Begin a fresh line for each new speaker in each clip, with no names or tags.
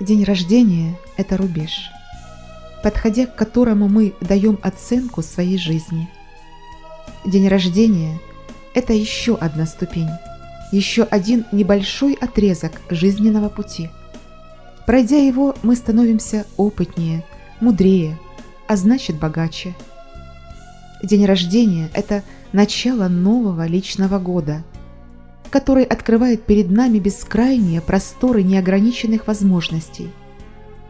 День рождения – это рубеж, подходя к которому мы даем оценку своей жизни. День рождения – это еще одна ступень, еще один небольшой отрезок жизненного пути. Пройдя его, мы становимся опытнее, мудрее, а значит богаче. День рождения – это начало нового личного года – который открывает перед нами бескрайние просторы неограниченных возможностей,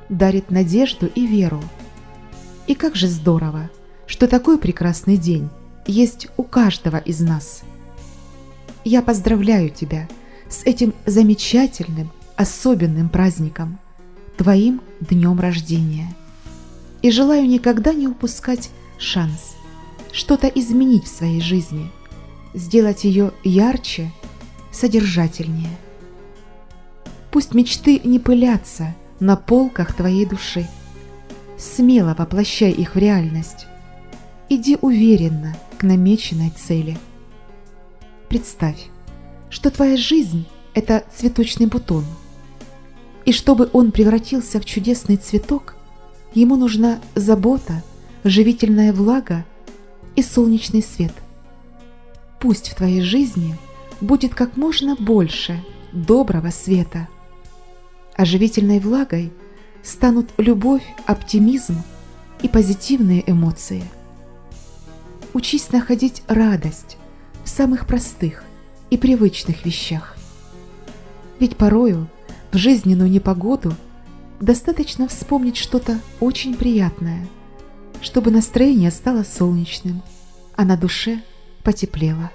дарит надежду и веру. И как же здорово, что такой прекрасный день есть у каждого из нас. Я поздравляю тебя с этим замечательным, особенным праздником, твоим днем рождения. И желаю никогда не упускать шанс что-то изменить в своей жизни, сделать ее ярче содержательнее. Пусть мечты не пылятся на полках твоей души. Смело воплощай их в реальность. Иди уверенно к намеченной цели. Представь, что твоя жизнь – это цветочный бутон. И чтобы он превратился в чудесный цветок, ему нужна забота, живительная влага и солнечный свет. Пусть в твоей жизни – будет как можно больше доброго света. Оживительной влагой станут любовь, оптимизм и позитивные эмоции. Учись находить радость в самых простых и привычных вещах. Ведь порою в жизненную непогоду достаточно вспомнить что-то очень приятное, чтобы настроение стало солнечным, а на душе потеплело.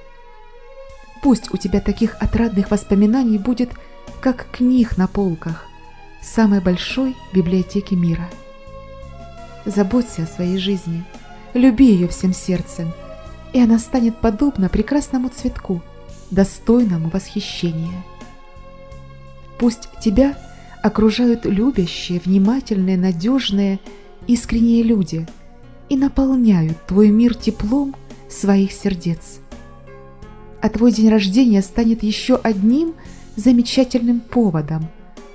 Пусть у тебя таких отрадных воспоминаний будет, как книг на полках самой большой библиотеки мира. Заботься о своей жизни, люби ее всем сердцем, и она станет подобна прекрасному цветку, достойному восхищения. Пусть тебя окружают любящие, внимательные, надежные, искренние люди и наполняют твой мир теплом своих сердец а твой день рождения станет еще одним замечательным поводом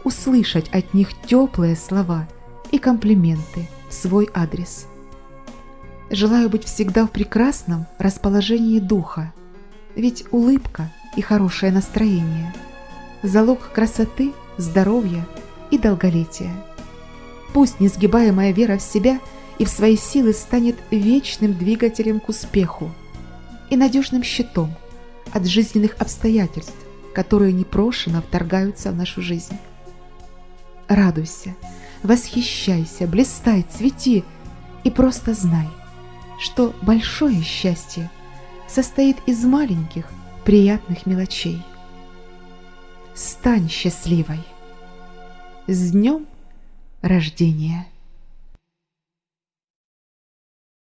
услышать от них теплые слова и комплименты в свой адрес. Желаю быть всегда в прекрасном расположении духа, ведь улыбка и хорошее настроение – залог красоты, здоровья и долголетия. Пусть несгибаемая вера в себя и в свои силы станет вечным двигателем к успеху и надежным щитом – от жизненных обстоятельств, которые непрошено вторгаются в нашу жизнь. Радуйся, восхищайся, блистай, цвети и просто знай, что большое счастье состоит из маленьких приятных мелочей. Стань счастливой! С днем рождения!